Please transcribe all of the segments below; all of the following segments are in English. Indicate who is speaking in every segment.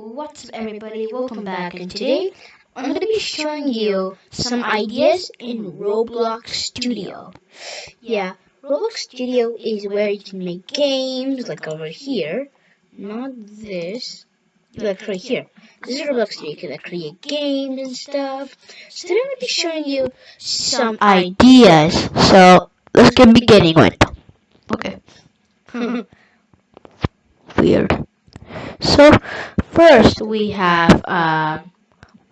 Speaker 1: what's up everybody, welcome back and today I'm going to be showing you some ideas in Roblox Studio. Yeah, Roblox Studio is where you can make games like over here, not this, like right here. This is Roblox Studio, you can like, create games and stuff. So today I'm going to be showing you some ideas, so let's get beginning with. Okay. Hmm. Weird. So first we have uh,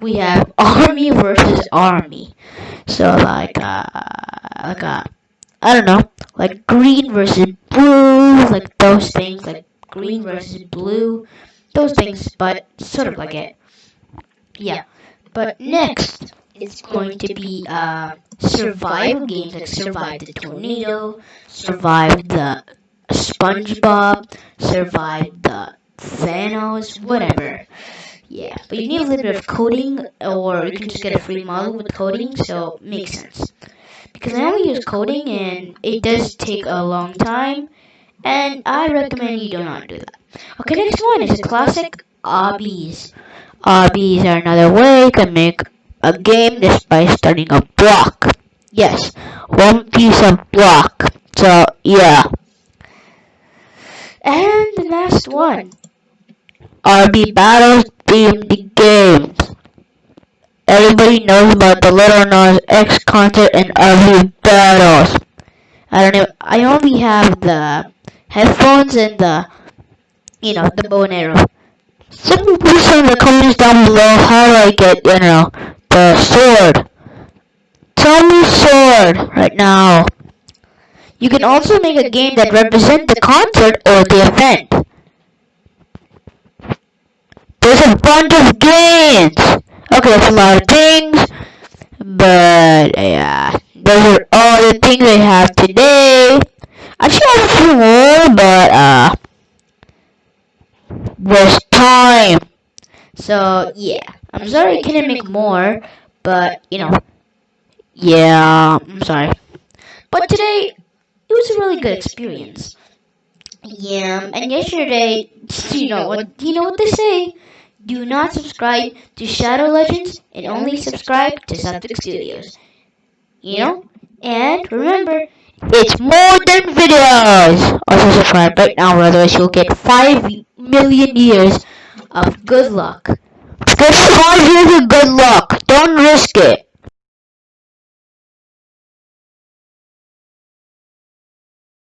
Speaker 1: we have army versus army. So like uh, like uh, I don't know, like green versus blue, like those things, like green versus blue, those things, but sort of like it. Yeah. But next is going to be uh, survival games like survive the tornado, survive the SpongeBob, survive the Thanos, whatever. Yeah, but you need a little bit of coding, or you can just get a free model with coding, so makes sense. Because I only use coding, and it does take a long time, and I recommend you do not do that. Okay, next one is a classic obbies. Obbies are another way you can make a game just by starting a block. Yes, one piece of block. So, yeah. And the last one RB Battles themed games. Everybody knows about the Lil Nas X concert and RB Battles. I don't know. I only have the headphones and the, you know, the bow and arrow. Some people say in the comments down below how do I get, you know, the sword. Tell me sword right now. You can also make a game that represents the concert or the event. There's a bunch of games. Okay, a lot of things. But, yeah. Those are all the things I have today. I should have a few more, but, uh... There's time. So, yeah. I'm sorry I couldn't make more, but, you know. Yeah, I'm sorry. But today, it was a really good experience. Yeah, and yesterday, you know what, you know what they say? Do not subscribe to Shadow Legends and only subscribe to Subject Studios. You know? And remember, it's more than videos! Also subscribe right now, or otherwise you'll get 5 million years of good luck. Get 5 years of good luck. Don't risk it.